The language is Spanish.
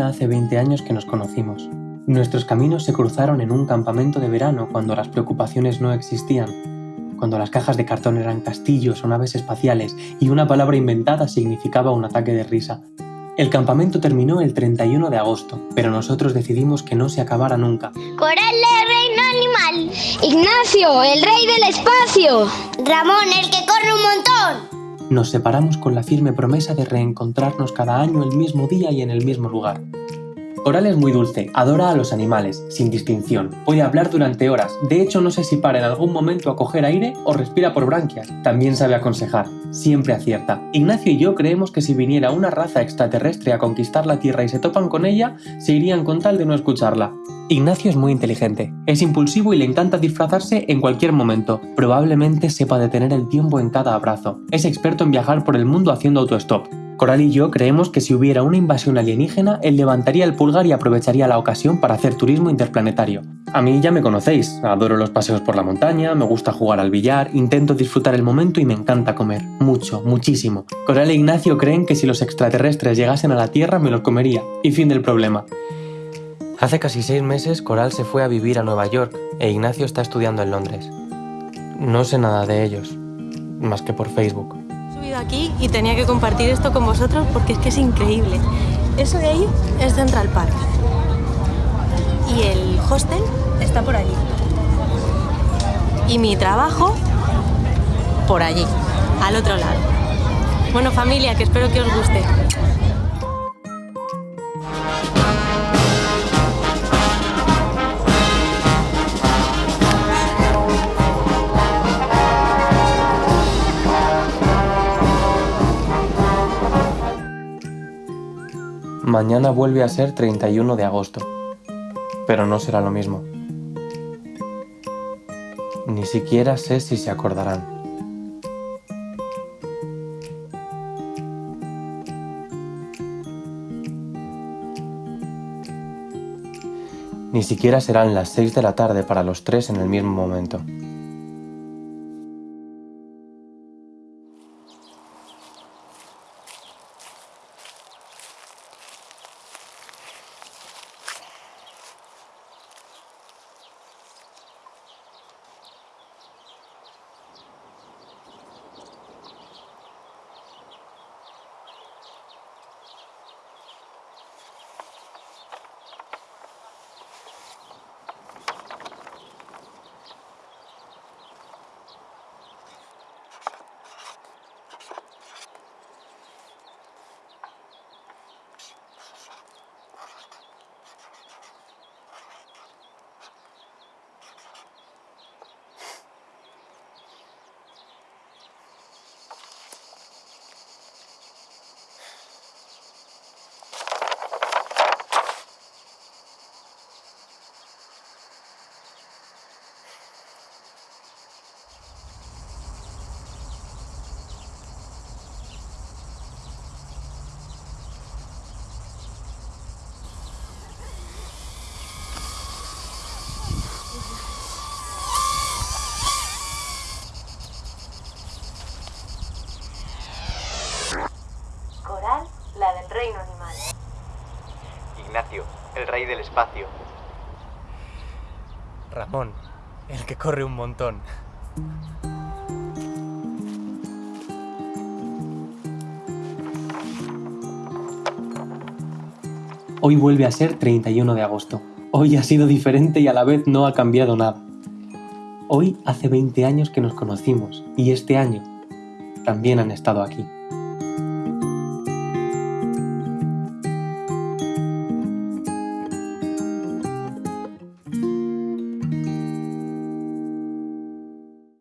Hace 20 años que nos conocimos. Nuestros caminos se cruzaron en un campamento de verano cuando las preocupaciones no existían, cuando las cajas de cartón eran castillos o naves espaciales y una palabra inventada significaba un ataque de risa. El campamento terminó el 31 de agosto, pero nosotros decidimos que no se acabara nunca. Coral, el reino animal. Ignacio, el rey del espacio. Ramón, el que corre un montón. Nos separamos con la firme promesa de reencontrarnos cada año el mismo día y en el mismo lugar. Coral es muy dulce, adora a los animales, sin distinción. Puede hablar durante horas, de hecho no sé si para en algún momento a coger aire o respira por branquias. También sabe aconsejar, siempre acierta. Ignacio y yo creemos que si viniera una raza extraterrestre a conquistar la Tierra y se topan con ella, se irían con tal de no escucharla. Ignacio es muy inteligente, es impulsivo y le encanta disfrazarse en cualquier momento. Probablemente sepa detener el tiempo en cada abrazo. Es experto en viajar por el mundo haciendo autostop. Coral y yo creemos que si hubiera una invasión alienígena, él levantaría el pulgar y aprovecharía la ocasión para hacer turismo interplanetario. A mí ya me conocéis, adoro los paseos por la montaña, me gusta jugar al billar, intento disfrutar el momento y me encanta comer. Mucho, muchísimo. Coral e Ignacio creen que si los extraterrestres llegasen a la Tierra me los comería. Y fin del problema. Hace casi seis meses Coral se fue a vivir a Nueva York e Ignacio está estudiando en Londres. No sé nada de ellos, más que por Facebook aquí y tenía que compartir esto con vosotros porque es que es increíble. Eso de ahí es Central Park. Y el hostel está por allí. Y mi trabajo por allí, al otro lado. Bueno familia, que espero que os guste. Mañana vuelve a ser 31 de agosto, pero no será lo mismo. Ni siquiera sé si se acordarán. Ni siquiera serán las 6 de la tarde para los tres en el mismo momento. reino animal. Ignacio, el rey del espacio. Ramón, el que corre un montón. Hoy vuelve a ser 31 de agosto. Hoy ha sido diferente y a la vez no ha cambiado nada. Hoy hace 20 años que nos conocimos y este año también han estado aquí.